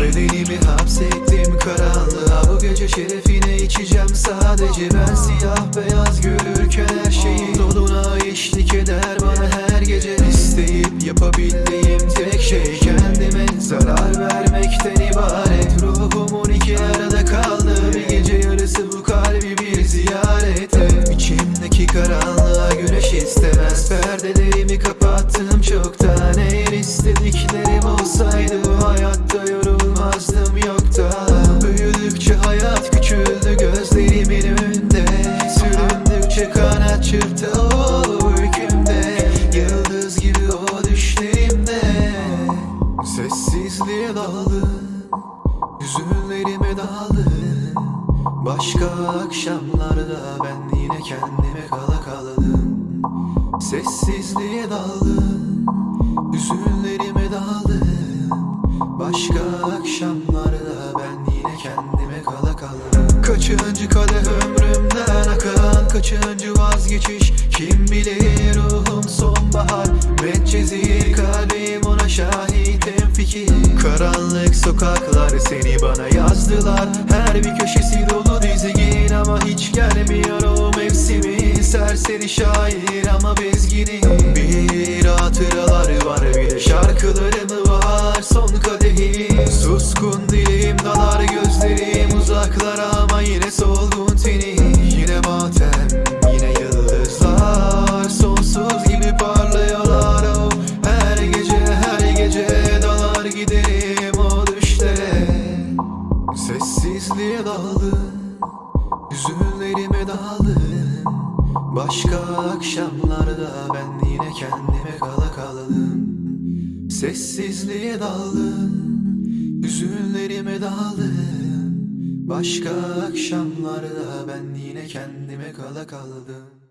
Bedenimi hapsettim karanlığa. Bu gece şerefine içeceğim sadece Ben. Siyah beyaz görürken her şeyi Doluna eşlik eder. Bana her gece İsteyip yapabildiğim tek şey Kendime zarar vermekten ibaret. Ruhumun iki arada kaldı Bir gece yarısı bu kalbi bir ziyaret. Et İçimdeki karanlığa güneş istemem kapattım çoktan. Eğer istediklerim olsaydı hayatta yorulmazdım yoktan. Büyüdükçe hayat küçüldü gözlerimin önünde. Süründükçe kanat çırptı o hükümde Yıldız gibi o düşlerimde. Sessizliğe daldın Hüzünlerime daldın Başka akşamlarda ben yine kendime kala kaldım Sessizliğe daldım Hüzünlerime daldım Başka akşamlarda ben yine kendime kala kaldım. Kaçıncı kadeh ömrümden akan Kaçıncı vazgeçiş? Kim bilir ruhum sonbahar. Medcezir kalbim ona şahit fikir. Karanlık sokaklar seni bana yazdılar. Her bir köşesi dolu dizgin ama hiç gelmiyor o mevsimi Serseri şair ama bezgini. Bir hatıralar var bir de şarkılarım var? Son kadehi suskun dilim dalar gözlerim uzaklara ama yine solgun teni. Yine matem yine yıldızlar sonsuz gibi parlıyorlar. Oh. Her gece her gece dalar giderim o düşlere. Sessizliğe daldım Hüzünlerime daldım Başka akşamlarda ben yine kendime kala kaldım. Sessizliğe daldım Hüzünlerime daldım. Başka akşamlarda ben yine kendime kala kaldım